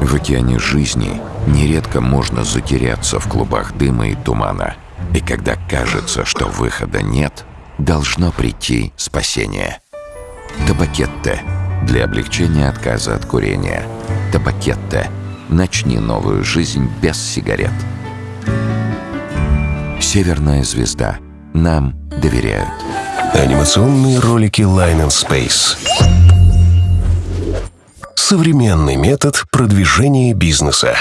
В океане жизни нередко можно затеряться в клубах дыма и тумана. И когда кажется, что выхода нет, должно прийти спасение. Табакетте для облегчения отказа от курения. Табакетте. Начни новую жизнь без сигарет. Северная звезда. Нам доверяют. Анимационные ролики Line and Space. Современный метод продвижения бизнеса.